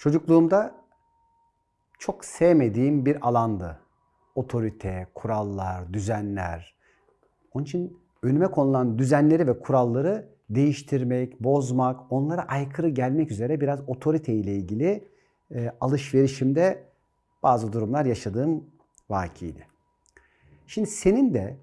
Çocukluğumda çok sevmediğim bir alandı. Otorite, kurallar, düzenler. Onun için önüme konulan düzenleri ve kuralları değiştirmek, bozmak, onlara aykırı gelmek üzere biraz otorite ile ilgili e, alışverişimde bazı durumlar yaşadığım vakiydi. Şimdi senin de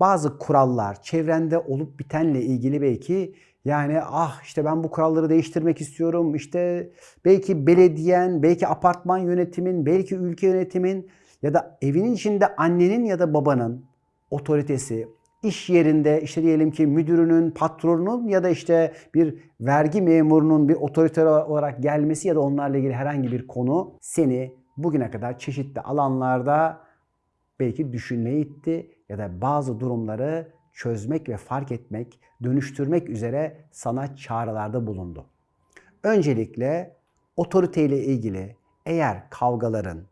bazı kurallar, çevrende olup bitenle ilgili belki yani ah işte ben bu kuralları değiştirmek istiyorum. İşte belki belediyen, belki apartman yönetimin, belki ülke yönetimin ya da evinin içinde annenin ya da babanın otoritesi, iş yerinde işte diyelim ki müdürünün, patronunun ya da işte bir vergi memurunun bir otorite olarak gelmesi ya da onlarla ilgili herhangi bir konu seni bugüne kadar çeşitli alanlarda belki düşünmeye itti ya da bazı durumları çözmek ve fark etmek, dönüştürmek üzere sana çağrılarda bulundu. Öncelikle otoriteyle ilgili eğer kavgaların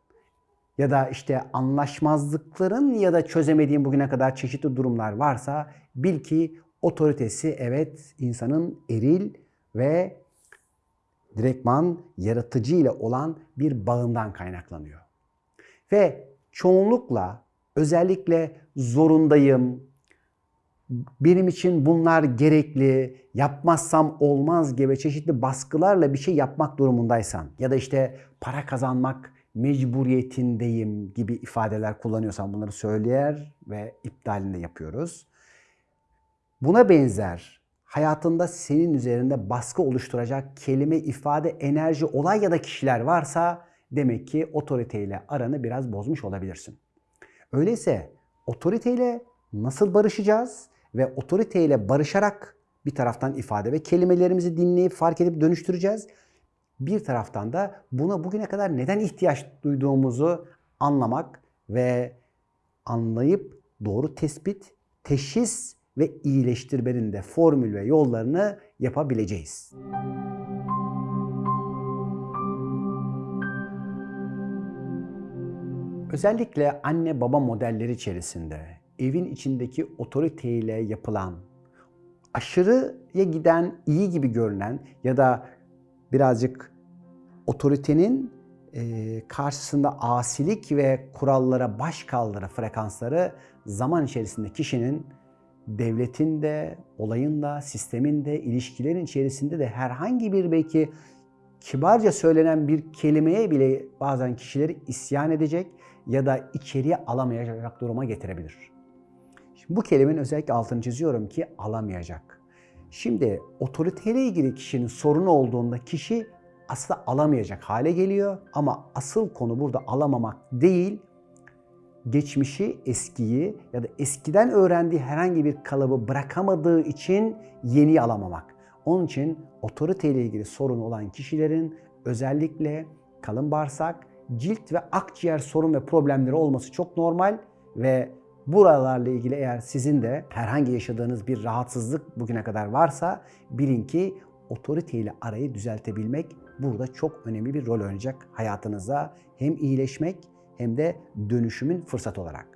ya da işte anlaşmazlıkların ya da çözemediğin bugüne kadar çeşitli durumlar varsa bil ki otoritesi evet insanın eril ve direktman yaratıcı ile olan bir bağından kaynaklanıyor. Ve çoğunlukla özellikle zorundayım, benim için bunlar gerekli, yapmazsam olmaz gibi çeşitli baskılarla bir şey yapmak durumundaysan ya da işte para kazanmak mecburiyetindeyim gibi ifadeler kullanıyorsan bunları söyleyer ve iptalinde yapıyoruz. Buna benzer hayatında senin üzerinde baskı oluşturacak kelime, ifade, enerji, olay ya da kişiler varsa demek ki otoriteyle aranı biraz bozmuş olabilirsin. Öyleyse otoriteyle nasıl barışacağız ve otoriteyle barışarak bir taraftan ifade ve kelimelerimizi dinleyip fark edip dönüştüreceğiz. Bir taraftan da buna bugüne kadar neden ihtiyaç duyduğumuzu anlamak ve anlayıp doğru tespit, teşhis ve iyileştirmenin de formül ve yollarını yapabileceğiz. Özellikle anne baba modelleri içerisinde evin içindeki otoriteyle yapılan aşırıya giden iyi gibi görünen ya da birazcık otoritenin e, karşısında asilik ve kurallara baş kaldıra frekansları zaman içerisinde kişinin devletin de, olayın da, sistemin de, ilişkilerin içerisinde de herhangi bir belki kibarca söylenen bir kelimeye bile bazen kişileri isyan edecek ya da içeriye alamayacak duruma getirebilir. Şimdi bu kelimenin özellikle altını çiziyorum ki alamayacak. Şimdi otoriteyle ilgili kişinin sorunu olduğunda kişi aslında alamayacak hale geliyor ama asıl konu burada alamamak değil, geçmişi, eskiyi ya da eskiden öğrendiği herhangi bir kalıbı bırakamadığı için yeni alamamak. Onun için otoriteyle ilgili sorun olan kişilerin özellikle kalın bağırsak, cilt ve akciğer sorun ve problemleri olması çok normal ve buralarla ilgili eğer sizin de herhangi yaşadığınız bir rahatsızlık bugüne kadar varsa bilin ki otoriteyle arayı düzeltebilmek burada çok önemli bir rol oynayacak hayatınıza hem iyileşmek hem de dönüşümün fırsat olarak.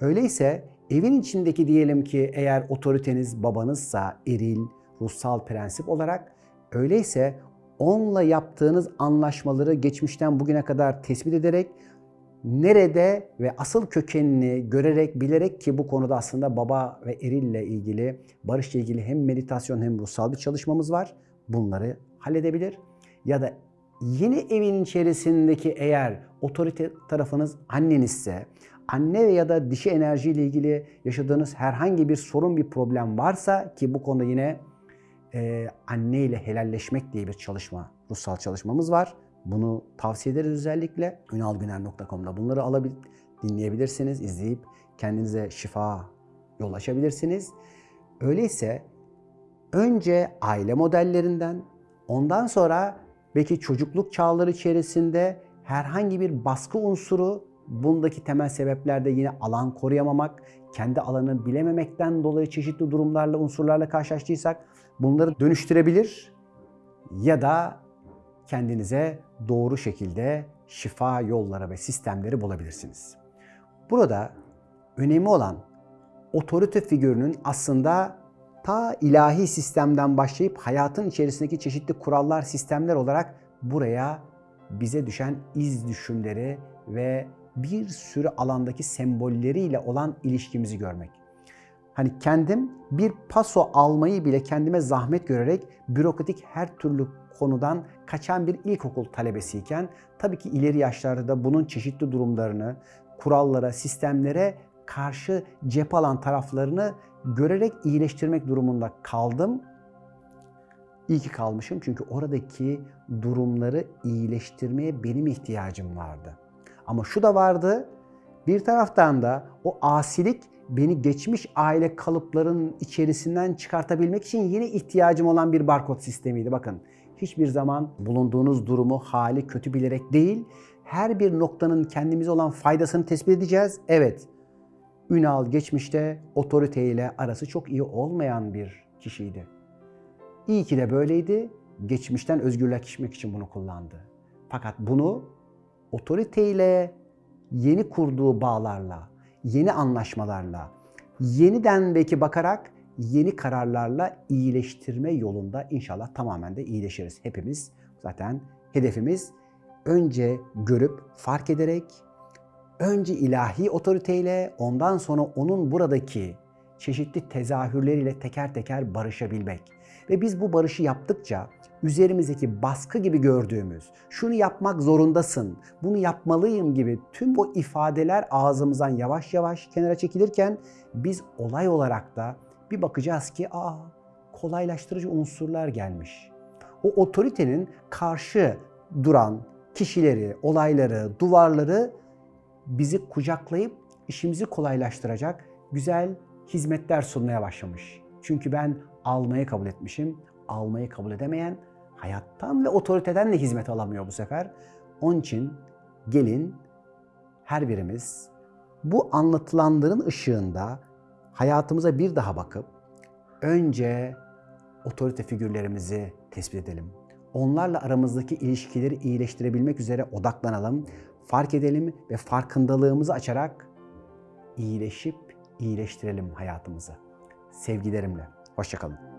Öyleyse evin içindeki diyelim ki eğer otoriteniz babanızsa eril, ruhsal prensip olarak öyleyse onunla yaptığınız anlaşmaları geçmişten bugüne kadar tespit ederek nerede ve asıl kökenini görerek, bilerek ki bu konuda aslında baba ve erille ilgili, barışla ilgili hem meditasyon hem ruhsal bir çalışmamız var. Bunları halledebilir. Ya da yeni evin içerisindeki eğer otorite tarafınız annenizse, anne ya da dişi enerji ile ilgili yaşadığınız herhangi bir sorun, bir problem varsa ki bu konuda yine e, anne ile helalleşmek diye bir çalışma, ruhsal çalışmamız var. Bunu tavsiye ederiz özellikle. ünalgüner.com'da bunları alabil, dinleyebilirsiniz, izleyip kendinize şifa yol açabilirsiniz. Öyleyse önce aile modellerinden, ondan sonra belki çocukluk çağları içerisinde herhangi bir baskı unsuru bundaki temel sebeplerde yine alan koruyamamak, kendi alanını bilememekten dolayı çeşitli durumlarla, unsurlarla karşılaştıysak bunları dönüştürebilir ya da kendinize doğru şekilde şifa yolları ve sistemleri bulabilirsiniz. Burada önemli olan otorite figürünün aslında ta ilahi sistemden başlayıp hayatın içerisindeki çeşitli kurallar, sistemler olarak buraya bize düşen iz düşümleri ve bir sürü alandaki sembolleriyle olan ilişkimizi görmek. Hani kendim bir paso almayı bile kendime zahmet görerek bürokratik her türlü konudan kaçan bir ilkokul talebesiyken tabii ki ileri yaşlarda da bunun çeşitli durumlarını, kurallara, sistemlere karşı cep alan taraflarını görerek iyileştirmek durumunda kaldım. İyi ki kalmışım çünkü oradaki durumları iyileştirmeye benim ihtiyacım vardı. Ama şu da vardı. Bir taraftan da o asilik beni geçmiş aile kalıplarının içerisinden çıkartabilmek için yine ihtiyacım olan bir barkod sistemiydi. Bakın hiçbir zaman bulunduğunuz durumu, hali kötü bilerek değil, her bir noktanın kendimize olan faydasını tespit edeceğiz. Evet, Ünal geçmişte otoriteyle arası çok iyi olmayan bir kişiydi. İyi ki de böyleydi. Geçmişten özgürleşmek için bunu kullandı. Fakat bunu otoriteyle yeni kurduğu bağlarla, yeni anlaşmalarla, yeniden belki bakarak yeni kararlarla iyileştirme yolunda inşallah tamamen de iyileşiriz hepimiz. Zaten hedefimiz önce görüp fark ederek önce ilahi otoriteyle ondan sonra onun buradaki çeşitli tezahürleriyle teker teker barışabilmek. Ve biz bu barışı yaptıkça üzerimizdeki baskı gibi gördüğümüz, şunu yapmak zorundasın, bunu yapmalıyım gibi tüm bu ifadeler ağzımızdan yavaş yavaş kenara çekilirken biz olay olarak da bir bakacağız ki aa kolaylaştırıcı unsurlar gelmiş. O otoritenin karşı duran kişileri, olayları, duvarları bizi kucaklayıp işimizi kolaylaştıracak güzel hizmetler sunmaya başlamış. Çünkü ben almayı kabul etmişim. Almayı kabul edemeyen hayattan ve otoriteden de hizmet alamıyor bu sefer. Onun için gelin her birimiz bu anlatılanların ışığında hayatımıza bir daha bakıp önce otorite figürlerimizi tespit edelim. Onlarla aramızdaki ilişkileri iyileştirebilmek üzere odaklanalım, fark edelim ve farkındalığımızı açarak iyileşip iyileştirelim hayatımızı. Sevgilerimle. Hoşçakalın.